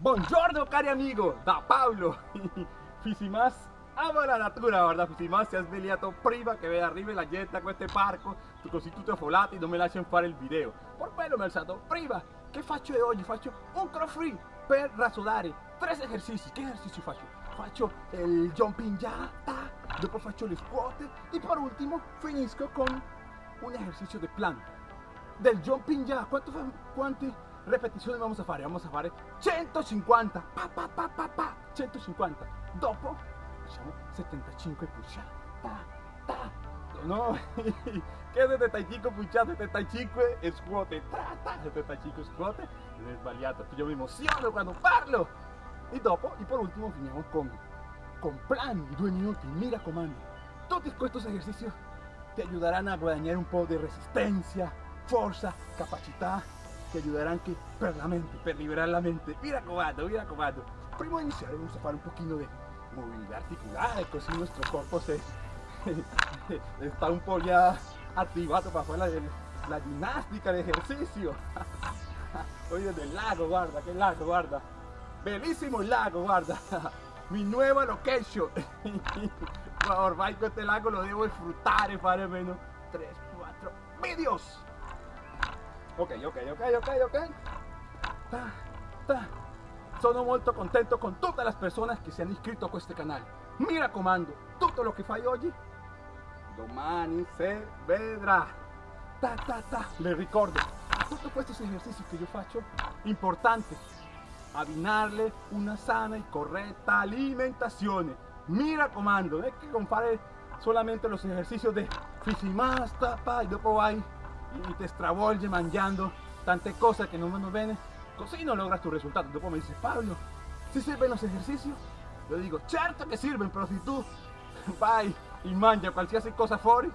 Buongiorno cari amigo, da Paolo Fisimas ama la natura, guarda Fisimas si è svegliato prima che veda arrivi la gente a questo parco. Così tutti affollati non mi lasciano fare il video Per quello mi ho alzato prima Che faccio oggi? Faccio un cross free per rassodare tre esercizi Che esercizi faccio? Faccio il jumping jack, dopo faccio le squat. E per ultimo finisco con un esercizio di plan del jumping jack quanto quanti repetizioni vamos a fare? Vamos a fare. 150 pa, pa, pa, pa, pa. 150 dopo facciamo 75 push up ta, ta. no che 75 push up 75 e scuote. Tra, ta, 75 scuote. È sbagliato io mi emoziono quando parlo. E dopo e per ultimo finiamo con con plan di due minuti mi raccomando. Tutti questi esercizi ti aiuteranno a guadagnare un po' di resistenza forza capacità che aiuterà anche per la mente, per liberare la mente. Mi raccomando, mi raccomando. Prima di iniziare vamos a fare un pochino di movilidad articular, così nuestro cuerpo se está un po' ya attivato para fare la, la ginnastica, l'esercizio. Oye, del lago, guarda, che lago, guarda. Bellissimo il lago, guarda. Mi nuova location. Ormai questo lago lo devo disfruttare, fare almeno 3, 4 videos. Ok, ok, ok, ok, ok. Ta, ta. Sono molto contento con tutte le persone che si hanno iscritto a questo canale. Mi raccomando, tutto lo che fai oggi, domani se vedrà. Ta, ta, ta. Le ricordo, tutti questi esercizi che io faccio, importante, abbinarle una sana e corretta alimentazione. Mi raccomando, non è che con fare solamente los ejercicios de Fisimasta, pa, e dopo vai y te stravolge mangiando tante cose che non vanno bene, così non logras tu risultato. Dopo mi dice Pablo, si sirven los ejercicios? Yo digo, certo che sirven, però se tu vai e mangia qualsiasi cosa fuori,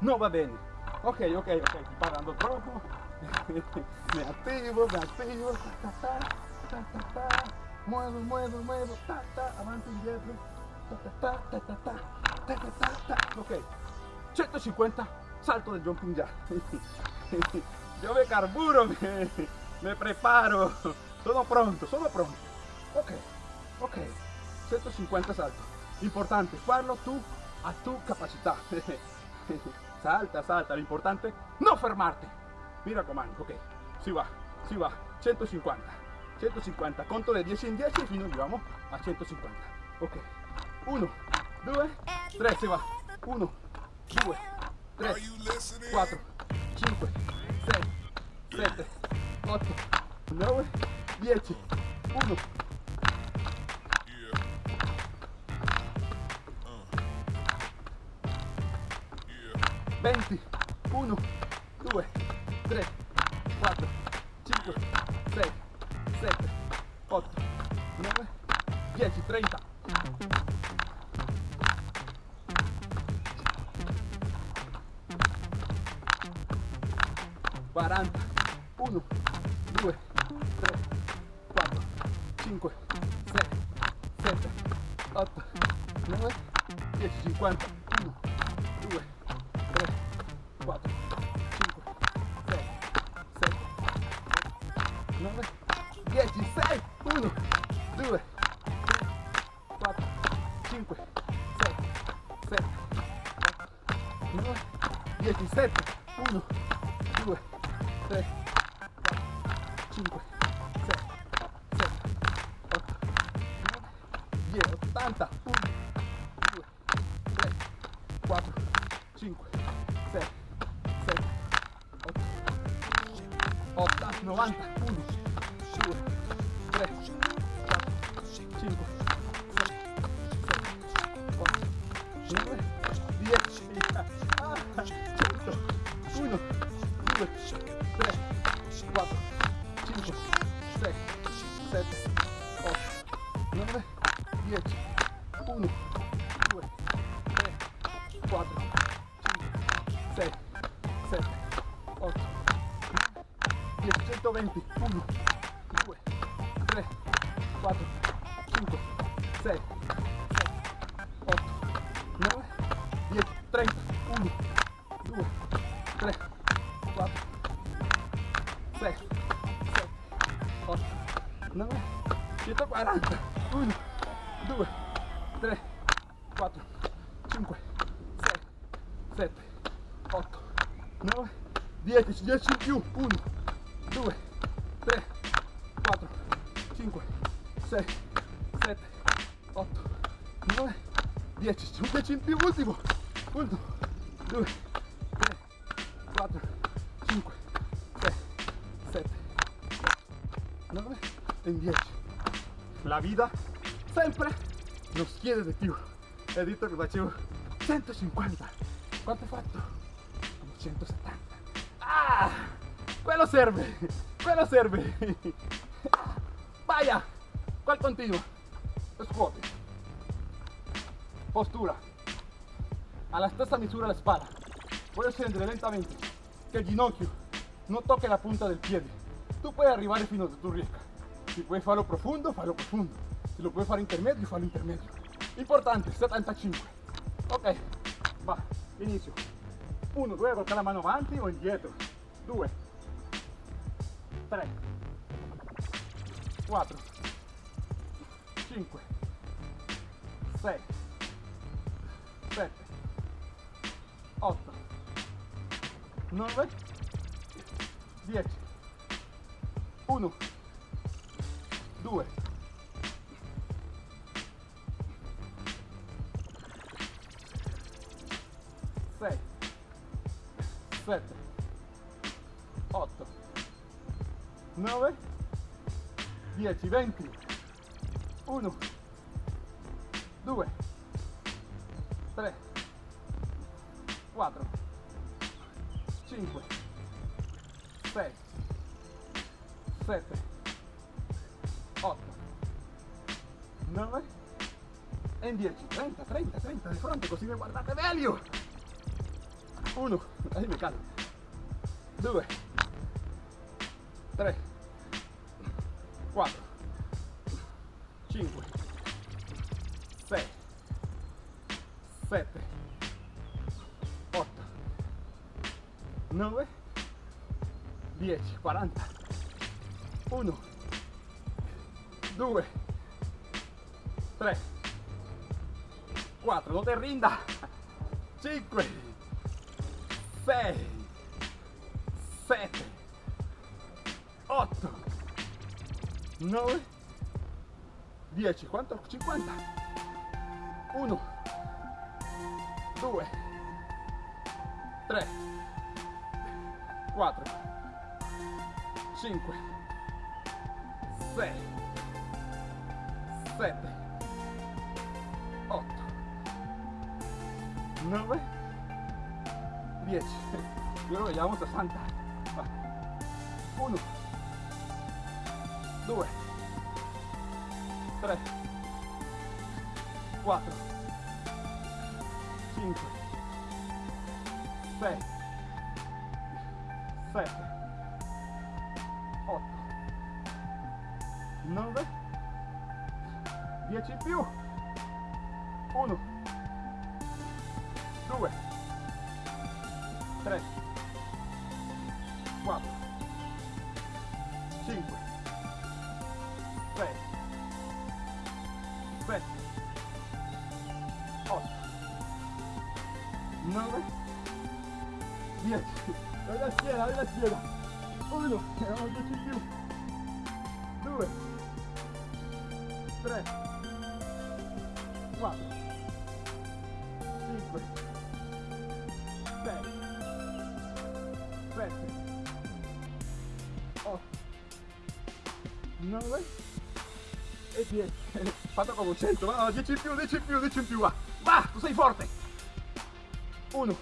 non va bene. Ok, ok, ok, troppo. me attivo, me attivo, ta ta ta, muevo, muevo, muevo, ta ta, avanti indietro, ta ta ta, ta ta ta, ta ta ta, ta. Ok, 150 salto del jumping jack. Yo me carburo, me, me preparo. Sono pronto, sono pronto. Ok, ok. 150 saltos. Importante, farlo tú a tu capacità. Salta, salta. Lo importante, no fermarte. Mira comando, ok. Si va, si va. 150. 150. Conto de 10 in 10 e fino arriviamo a 150. Ok. 1, 2, 3, si va. 1, 2, 3, 4, 5, 6, 7, 8, 9, 10, 1. Venti, 1, 2, 3, 10, 80, 1, 2, 3, 4, 5, 6, 7, 8, 80, 90, 1, 2, 3, 1, 2, 3, 4, 6, 7, 8, 9, 140, 1, 2, 3, 4, 5, 6, 7, 8, 9, 10, 10 in più, 1, 2, 3, 4, 5, 6, 7, 8, 9, 10, 10 in più, ultimo, ultimo, 2, 3, 4, 5, 6, 7, 9 e 10. La vita sempre nos chiede di più. Detto che facevo 150. Quanto hai fatto? Come 170. Ah! Quello serve! Quello serve! Vaya! Qual continua? Scuoti. Postura. Alla stessa misura la spalla. Puoi scendere lentamente. Che il ginocchio non tocca la punta del piede. Tu puoi arrivare fino a dove tu riesca. Si puoi farlo profondo, fallo profondo. Se lo puoi fare intermedio, fallo intermedio. Importante, 75. Ok, va, inizio. 1, 2, con la mano avanti o indietro. 2, 3, 4, 5, 6, 9, 10, 1, 2, 6, 7, 8, 9, 10, 20, 1, 2, 3, 7, 8, 9 e 10, 30, 30, 30 di fronte così mi guardate meglio. 1, ahí me calmo. 2, 3, 4, 5, 6, 7, 8, 9, 10, 40, 1, 2, 3, 4, no te rindas, 5, 6, 7, 8, 9, 10, ¿cuánto? 50. 1, 2, 3, 4, 5, 6, 7, 8, 9, 10. Luego llegamos a Santa. 1, 2, 3, 4, 5, 6, 7, 10 in più. 1, 2, 3, 4, 5, 6, 7, 8, 9, 10. Dai la schiena, dai la schiena. 1, erano 10 in più. 2, 3, 4, 5, 6, 7, 8, 9 e 10. Fatto come 100, va, 10 in più, 10 in più, 10 in più, va. Va, tu sei forte. 1,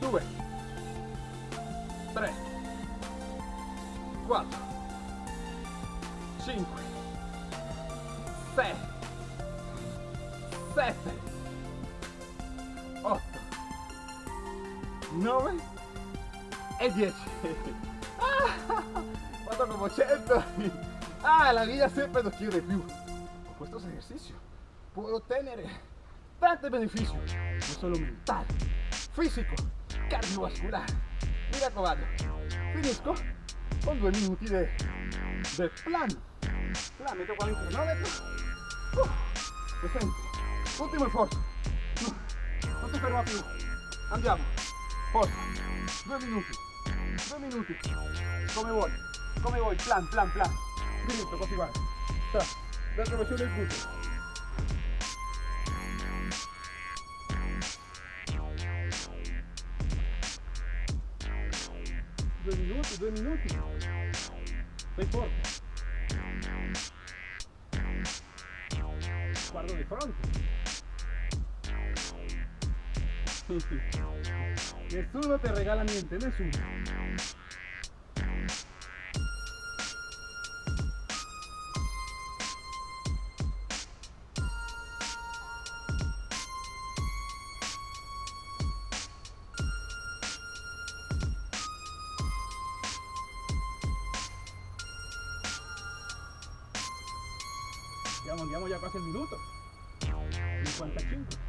2, 3, 4, 5, 6, 7, 8, 9 e 10. Ah, fatto come 100. Ah, la vida siempre nos quiere più. Con estos ejercicios puedo ottenere tanti benefici, non solo mentali, fisico, cardiovascular. Mi raccomando, finisco con due minuti de, de plan. Plan, metto qua in cronometro. Uh, presente. Ultimo sforzo. non ti ferma più. Andiamo. Forza. Due minuti. Due minuti. Come vuoi. Come vuoi. Plan, plan, plan. Diritto, così guarda. Sta. Dentro versione il gluteo. Due minuti, due minuti. Sei forte. Guardo di fronte. Nessuno te regala niente, nessuno. Andiamo, andiamo già quasi il minuto. 55.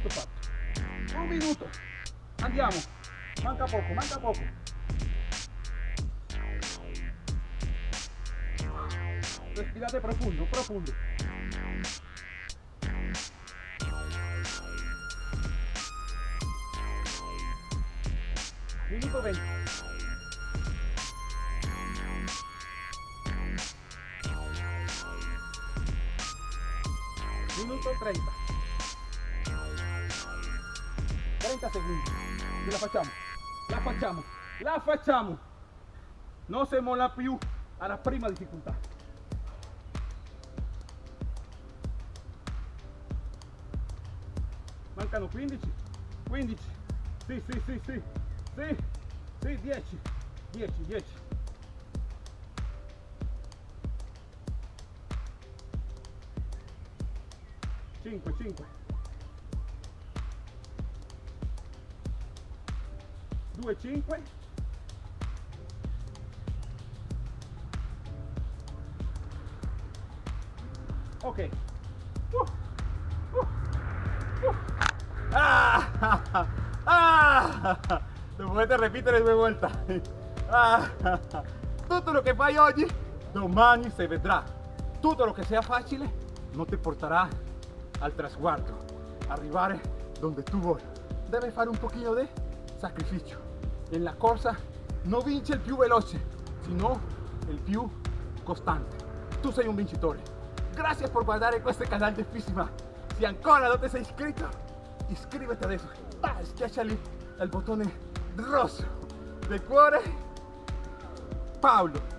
Minuto fatto. Un minuto. Andiamo. Manca poco, manca poco. Respirate profundo, profundo. Minuto 20. Minuto 30. 30 secondi. Ce la facciamo. La facciamo. La facciamo. Non si molla più alla prima difficoltà. Mancano 15. 15. Sì, sì, sì, sì. Sì. Sì, 10. 10, 10. Cinque, cinque. Due, cinque. Ok. Uh, uh, uh. Ah, ah, lo potete ripetere due volte. Ah, tutto lo che fai oggi, domani si vedrà. Tutto lo che sia facile non ti porterà al trasguardo, arrivare donde tu vuoi. Deve fare un pochino di sacrificio. En la corsa non vince il più veloce, sino il più costante. Tu sei un vincitore. Grazie per guardare questo canale di Fissima. Se ancora non ti sei iscritto, iscriviti adesso. Ah, schiaccia lì il bottone rosso del cuore. Paolo. Ah!